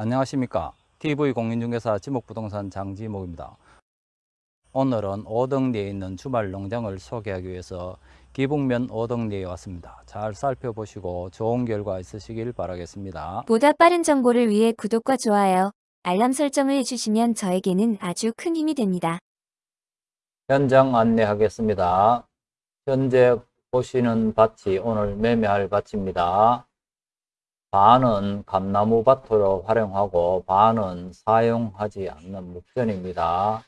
안녕하십니까. TV공인중개사 지목부동산 장지목입니다. 오늘은 오덕리에 있는 주말 농장을 소개하기 위해서 기북면 오덕리에 왔습니다. 잘 살펴보시고 좋은 결과 있으시길 바라겠습니다. 보다 빠른 정보를 위해 구독과 좋아요, 알람 설정을 해주시면 저에게는 아주 큰 힘이 됩니다. 현장 안내하겠습니다. 현재 보시는 밭이 오늘 매매할 밭입니다 반은 감나무 밭으로 활용하고 반은 사용하지 않는 목전입니다.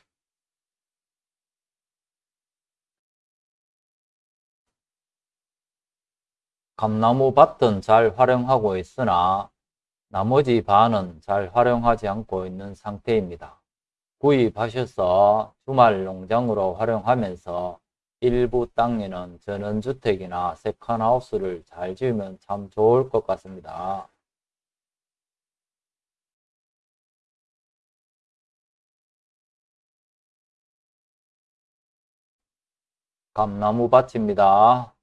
감나무 밭은 잘 활용하고 있으나 나머지 반은 잘 활용하지 않고 있는 상태입니다. 구입하셔서 주말 농장으로 활용하면서 일부 땅에는 전원주택이나 세컨하우스를 잘 지으면 참 좋을 것 같습니다. 감나무 밭입니다.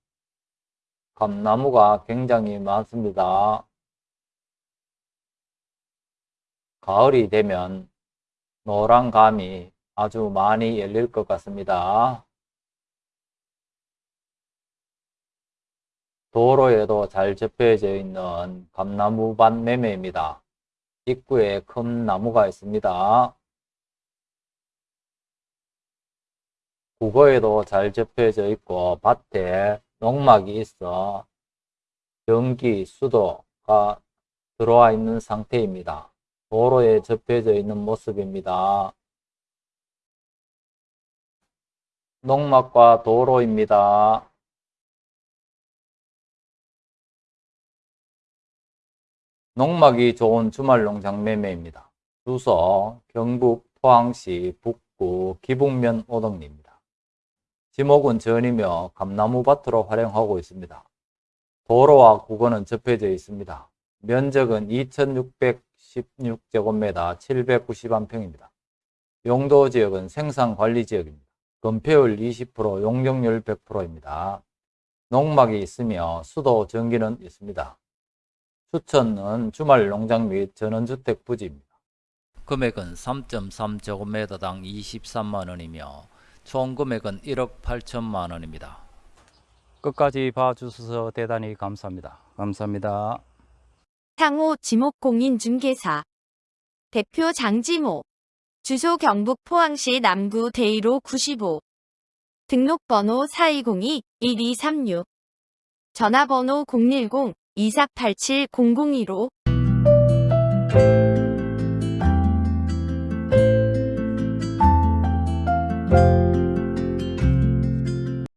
감나무가 굉장히 많습니다. 가을이 되면 노란 감이 아주 많이 열릴 것 같습니다. 도로에도 잘 접혀져 있는 감나무밭 매매입니다. 입구에 큰 나무가 있습니다. 국어에도 잘 접혀져 있고 밭에 농막이 있어 전기, 수도가 들어와 있는 상태입니다. 도로에 접혀져 있는 모습입니다. 농막과 도로입니다. 농막이 좋은 주말 농장 매매입니다. 주소 경북 포항시 북구 기북면 오덕리입니다. 지목은 전이며 감나무 밭으로 활용하고 있습니다. 도로와 국어는 접해져 있습니다. 면적은 2616제곱미터 791평입니다. 용도 지역은 생산관리지역입니다. 건폐율 20%, 용적률 100%입니다. 농막이 있으며 수도 전기는 있습니다. 추천은 주말 농장 및 전원주택 부지입니다. 금액은 3.3제곱미터당 23만원이며 총 금액은 1억 8천만 원입니다. 끝까지 봐주셔서 대단히 감사합니다. 감사합니다. 향후 지목공인중개사 대표 장지모 주소 경북 포항시 남구 대이로 95 등록번호 4202-1236 전화번호 010-2487-0015